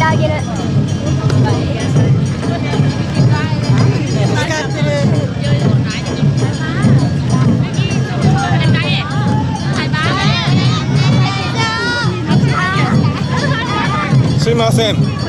てあげる。すい。ません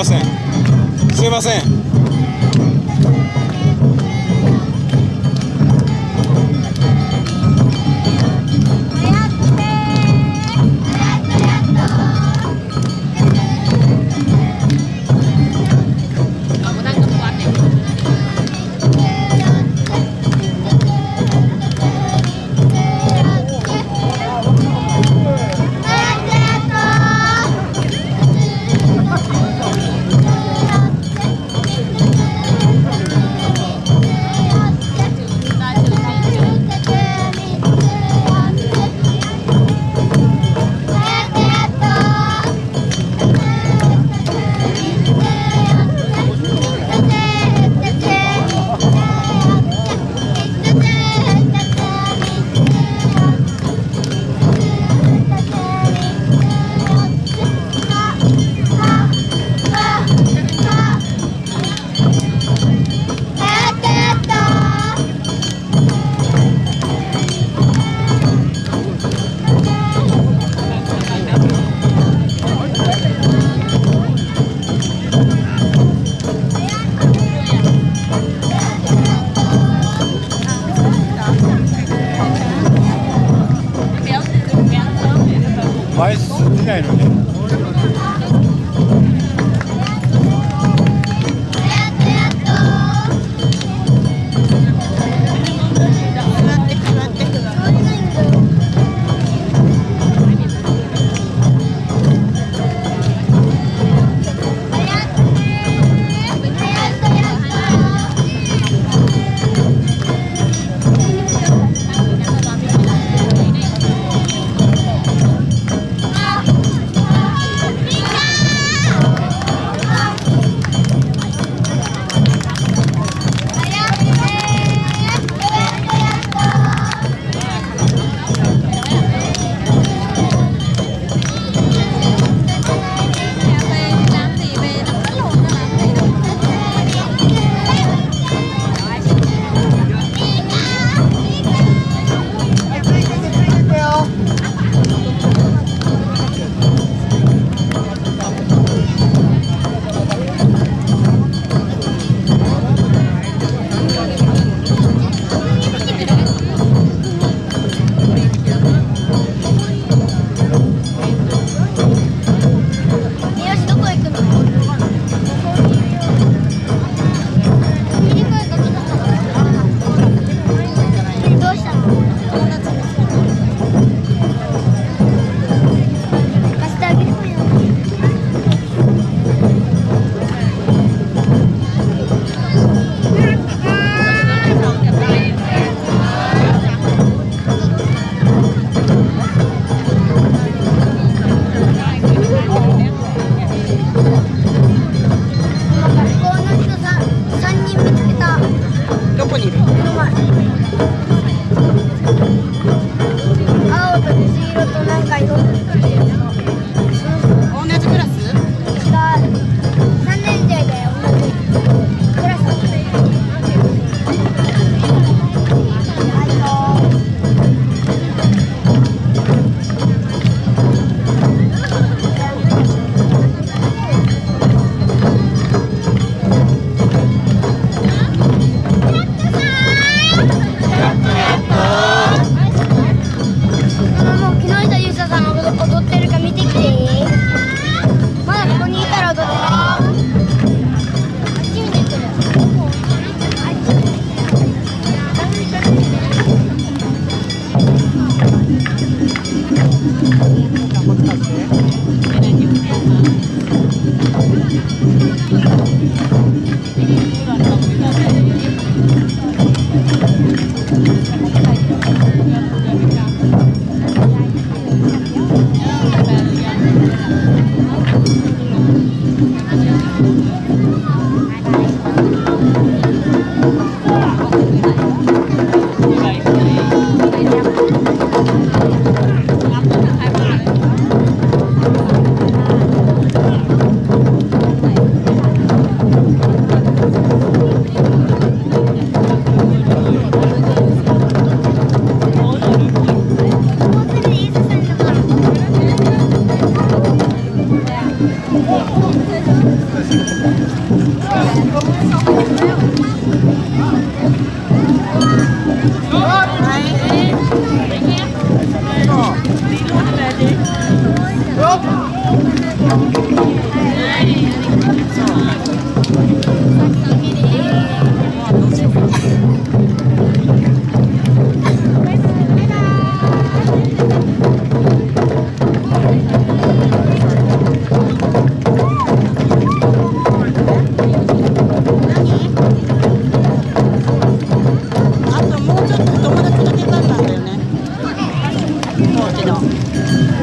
ません。すいません。ないのね 哦这家